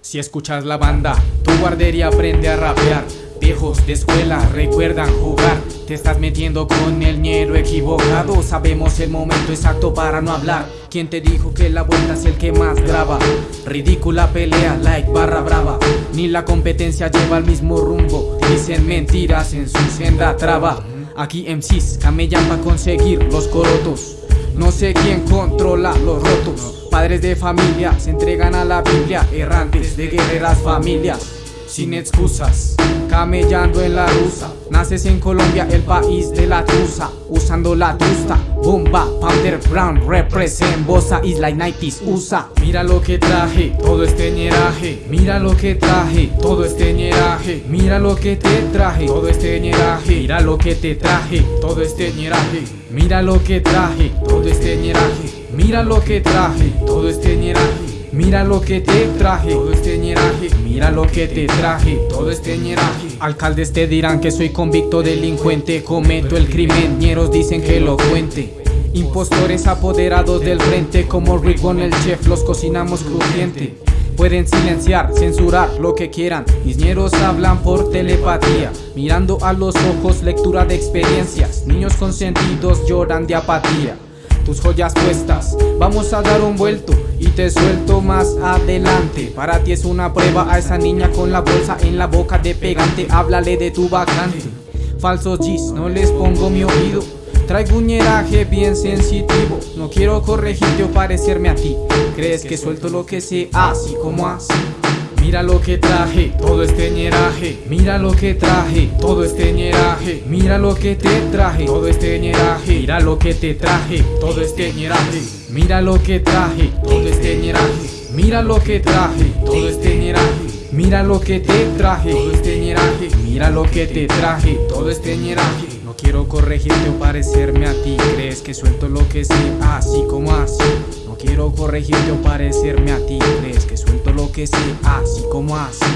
Si escuchas la banda, tu guardería aprende a rapear. Viejos de escuela recuerdan jugar. Te estás metiendo con el ñero equivocado. Sabemos el momento exacto para no hablar. ¿Quién te dijo que la vuelta es el que más graba? Ridícula pelea, like barra brava. Ni la competencia lleva el mismo rumbo. Dicen mentiras en su senda traba. Aquí MCs camellan para conseguir los corotos. Sé quién controla los rotos. Padres de familia se entregan a la Biblia, errantes de guerreras familias, sin excusas, camellando en la rusa. En Colombia, el país de la truza, usando la trusta. Bomba, Pounder Brown, represent Bosa Isla 90s, USA. Mira lo que traje, todo este ñeraje. Mira lo que traje, todo este ñeraje. Mira lo que te traje, todo este ñeraje. Mira lo que te traje, todo este ñeraje. Mira lo que traje, todo este ñeraje. Mira lo que traje, todo este ñeraje Mira lo que te traje, todo este ñeraje. Mira lo que te traje, todo este ñeraje. Alcaldes te dirán que soy convicto delincuente. Cometo el crimen, ñeros dicen que lo cuente. Impostores apoderados del frente Como Rick con el chef, los cocinamos crujiente. Pueden silenciar, censurar lo que quieran. Mis ñeros hablan por telepatía Mirando a los ojos, lectura de experiencias. Niños consentidos lloran de apatía tus joyas puestas. Vamos a dar un vuelto y te suelto más adelante. Para ti es una prueba a esa niña con la bolsa en la boca de pegante. Háblale de tu vacante. Falsos G's, no les pongo mi oído. Traigo un ñeraje bien sensitivo. No quiero corregirte o parecerme a ti. Crees que suelto lo que sé así como así Mira lo que traje, todo este ñeraje Mira lo que traje, todo este ñeraje Mira lo que te traje, todo este ñeraje Mira lo que te traje, todo este ñeraje Mira lo que traje, todo este ñeraje Mira lo que traje, todo este ñeraje Mira lo que te traje, todo este ñeraje Mira lo que te traje, todo este ñeraje quiero corregirte o parecerme a ti. Crees que suelto lo que sé, así como así. No quiero corregirte o parecerme a ti. Crees que suelto lo que sé, así como así.